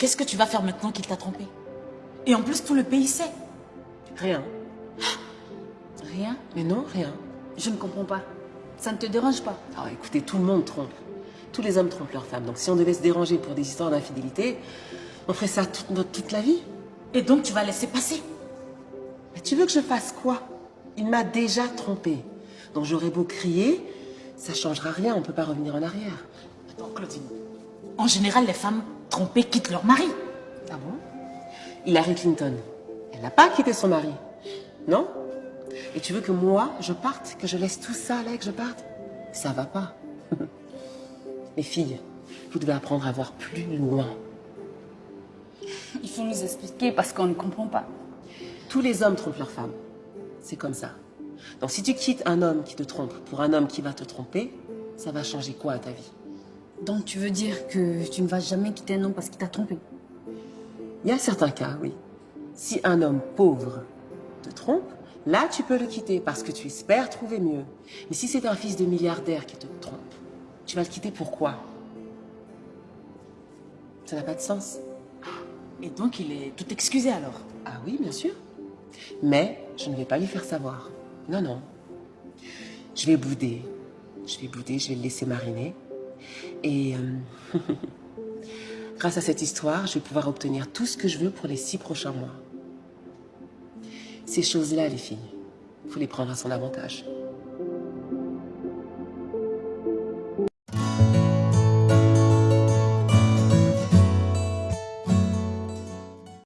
Qu'est-ce que tu vas faire maintenant qu'il t'a trompé? Et en plus, tout le pays sait. Rien. Rien? Mais non, rien. Je ne comprends pas. Ça ne te dérange pas? Alors écoutez, tout le monde trompe. Tous les hommes trompent leurs femmes. Donc si on devait se déranger pour des histoires d'infidélité, on ferait ça toute, notre, toute la vie. Et donc tu vas laisser passer? Mais tu veux que je fasse quoi? Il m'a déjà trompé. Donc j'aurais beau crier, ça changera rien, on peut pas revenir en arrière. Attends, Claudine. En général, les femmes trompées quittent leur mari. Ah bon? Hillary Clinton, elle n'a pas quitté son mari. Non? Et tu veux que moi, je parte Que je laisse tout ça là et que je parte? Ça va pas. Les filles, vous devez apprendre à voir plus loin. Il faut nous expliquer parce qu'on ne comprend pas. Tous les hommes trompent leurs femmes. C'est comme ça. Donc si tu quittes un homme qui te trompe pour un homme qui va te tromper, ça va changer quoi à ta vie? Donc tu veux dire que tu ne vas jamais quitter un homme parce qu'il t'a trompé? Il y a certains cas, oui. Si un homme pauvre te trompe, là tu peux le quitter parce que tu espères trouver mieux. Mais si c'est un fils de milliardaire qui te trompe, tu vas le quitter pourquoi? Ça n'a pas de sens. Et donc il est tout excusé alors? Ah oui, bien sûr. Mais je ne vais pas lui faire savoir. Non, non. Je vais bouder. Je vais bouder, je vais le laisser mariner. Et euh, grâce à cette histoire, je vais pouvoir obtenir tout ce que je veux pour les six prochains mois. Ces choses-là, les filles, il faut les prendre à son avantage.